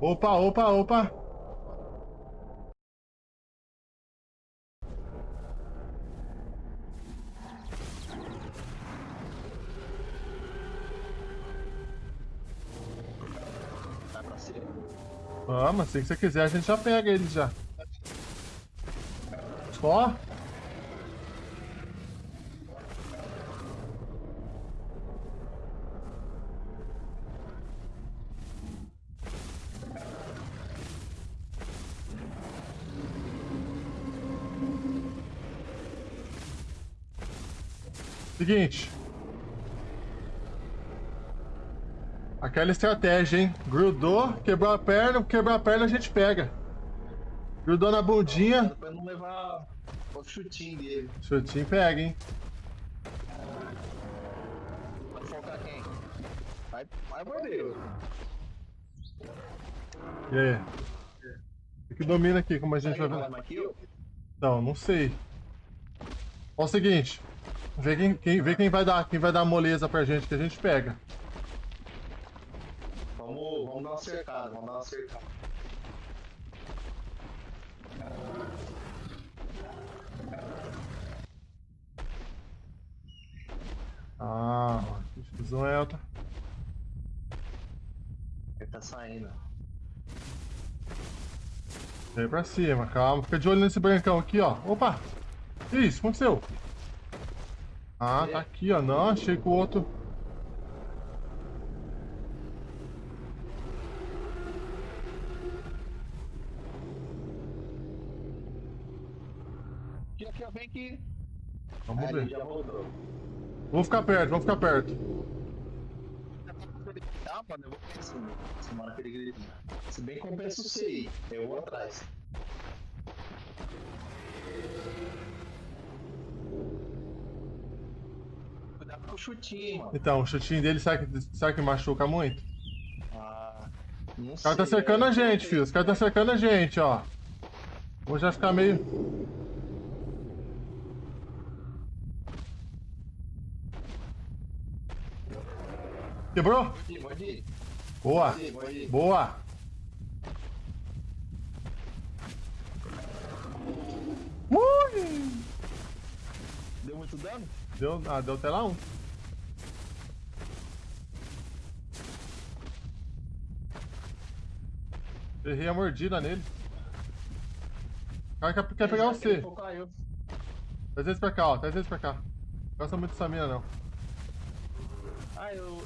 Opa, opa, opa. Vamos, se você quiser, a gente já pega eles já. Só? Seguinte. Aquela estratégia, hein? Grudou, quebrou a perna, quebrou a perna a gente pega. Grudou na bundinha, Pra não levar o chutinho dele. chutinho pega, hein? Vai focar quem? Vai, vai. E aí? O que domina aqui, como a gente Vai ver? Não, não sei. Ó o seguinte. Vê quem, quem, vê quem vai dar, quem vai dar moleza pra gente, que a gente pega. Vamos, vamos dar uma cercada, vamos dar uma cercada. Ah, X1 é outra. Ele tá saindo. Vem pra cima, calma. Fica de olho nesse brancão aqui, ó. Opa! Que isso? Aconteceu? Ah, tá aqui, ó. Não, achei que o outro. Aqui, aqui, ó, vem aqui. Vamos ver. Vamos ficar perto, vamos ficar perto. Tá, mano, eu vou pra cima. Que. Se bem compensa o CI, eu vou atrás. Cuidado com o chutinho, mano. Então, o chutinho dele, será que, será que machuca muito? Ah, não Os caras tá cercando a gente, filho. Os caras tá cercando a gente, ó. Vou já ficar meio. Quebrou? Mordi, mordi. Boa! Mordi, mordi. Boa! Ui! Deu muito dano? Deu, ah, deu até lá um. Errei a mordida nele. O cara quer, quer pegar focar eu. Traz eles pra cá, ó. Traz eles pra cá. Não gosta muito dessa mina, não. Ah, eu.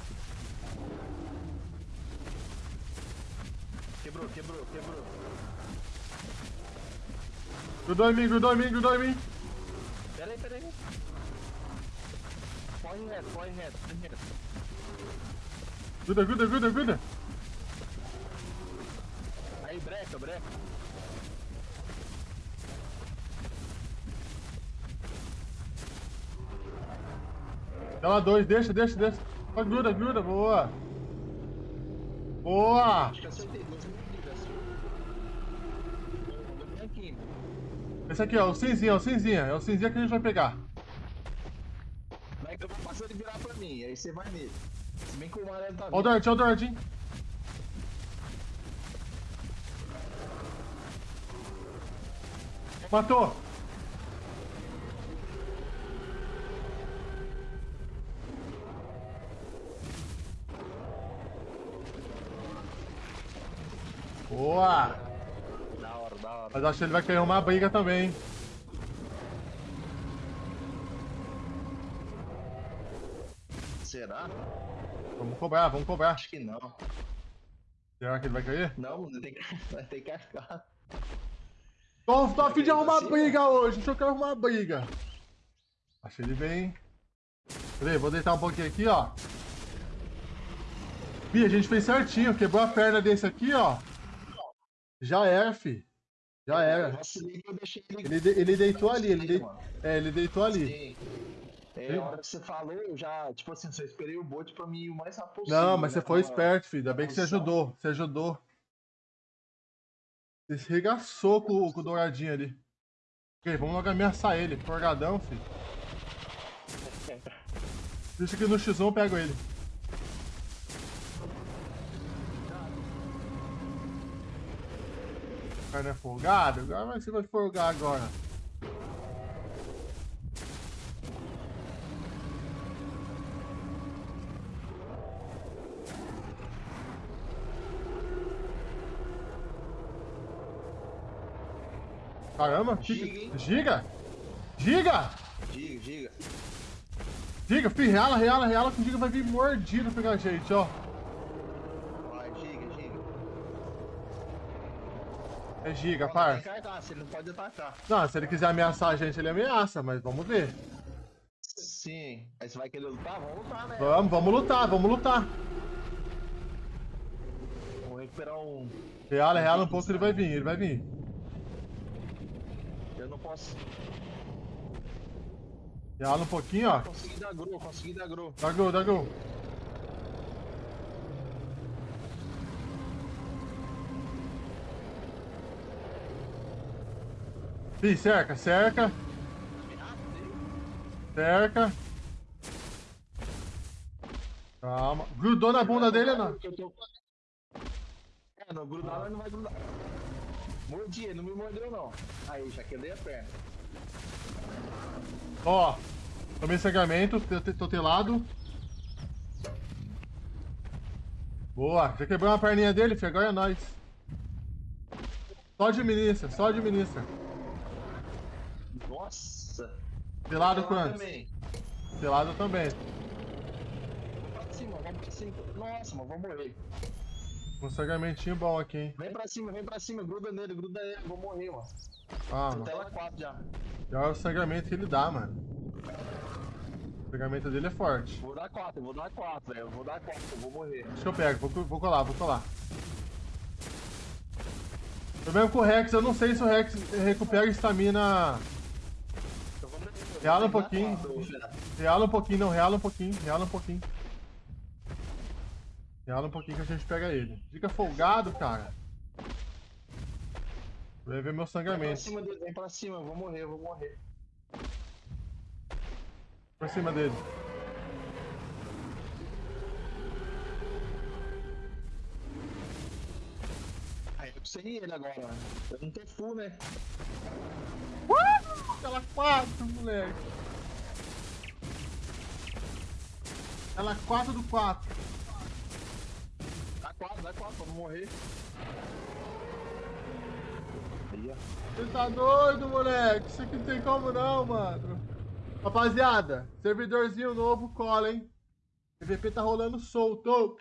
Quebrou, quebrou, quebrou. Grudou em mim, grudou em mim, grudou em mim. Pera aí, pera aí. Corre reto, corre reto, corre reto. Gruda, gruda, gruda, gruda. Aí, breca. Dá lá dois, deixa, deixa, deixa. Ó, gruda, gruda, boa. Boa! Esse aqui, ó, o cinzinha, é o cinzinha. É o cinzinha que a gente vai pegar. Vai que eu vou passar ele virar pra mim, aí você vai nele. Se bem que o amarelo tá Ó o. Dart, ó o Dart, hein? Matou! Boa! Da hora, da hora. Mas acho que ele vai querer uma briga também, hein? Será? Vamos cobrar, vamos cobrar. Acho que não. Será que ele vai querer? Não, tem que, vai ter que arcar. Tô, tô a fim de arrumar Assim, briga hoje, deixa eu quero arrumar briga. Achei ele bem. Peraí, vou deitar um pouquinho aqui, ó. Ih, a gente fez certinho, quebrou a perna desse aqui, ó. Já era, fi. Já Eu era. ele. De- ele deitou ali, ele de... É, ele deitou ali. Sim. É, a hora que você falou, eu já, tipo assim, só esperei o bot pra mim o mais rápido possível. Não, mas né? você foi Tava- esperto, filho. Ainda bem que você ajudou. Você ajudou. Você regaçou com, com o douradinho ali. Ok, vamos logo ameaçar ele. Forgadão, filho. Deixa que no X1 eu pego ele. cara não é folgado? Agora vai- você vai folgar agora. Caramba, Giga, giga? Giga? Giga, giga. Giga, fi, reala, reala, reala que o Giga vai vir mordido pegar a gente, ó. Vai, giga, giga. É Giga. Tem carcaça, ele não pode atacar. Não, se ele quiser ameaçar a gente, ele ameaça, mas vamos ver. Sim. Aí você vai querer lutar? Vamos lutar, né? Vamos, vamos lutar, vamos lutar. Vamos recuperar um. Reala, reala um pouco, ele vai vir, ele vai vir. Eu não posso. Reala um pouquinho, ó. Consegui dar gru, consegui dar gru. Dá gol, dá gol. Ih, cerca, cerca, cerca. Calma. Grudou na bunda dele, não? Eu tô- É, não grudar, mas não vai grudar. Mordi, ele não me mordeu não. Aí, já quebrei a perna. Ó, tomei sangramento, tô tô- tô telado. Boa, já quebrou uma perninha dele, filho, agora é nóis. Só administra, só administra. Nossa. Telado Ela quantos? também. Telado também. Vamos pra cima, vamos pra cima. Nossa, mas vou morrer. Um sangramentinho bom aqui, hein. Vem pra cima, vem pra cima, gruda nele, gruda nele, vou morrer, mano. Ah, Tô mano. tela 4 já. Já é o sangramento que ele dá, mano. O sangramento dele é forte. Vou dar 4, eu vou dar 4, velho. Eu vou dar 4, eu vou morrer. Deixa que eu pego, vou, vou colar, vou colar. Eu mesmo com o Rex, eu não sei se o Rex recupera estamina. Reala um pouquinho. Reala um pouquinho, não, reala um pouquinho, reala um pouquinho. Reala um pouquinho que a gente pega ele. Fica folgado, cara. Vai ver meu Vem pra sangramento. cima dele, vem pra cima, eu vou morrer, eu vou morrer. Por cima dele. Aí eu sem ele agora, né? Eu não tô full, né? Uh! Aquela 4, moleque. Aquela 4 do 4. Dá 4, dá 4 pra não morrer. Você tá doido, moleque? Isso aqui não tem como não, mano. Rapaziada, servidorzinho novo, cola, hein? PVP tá rolando solto.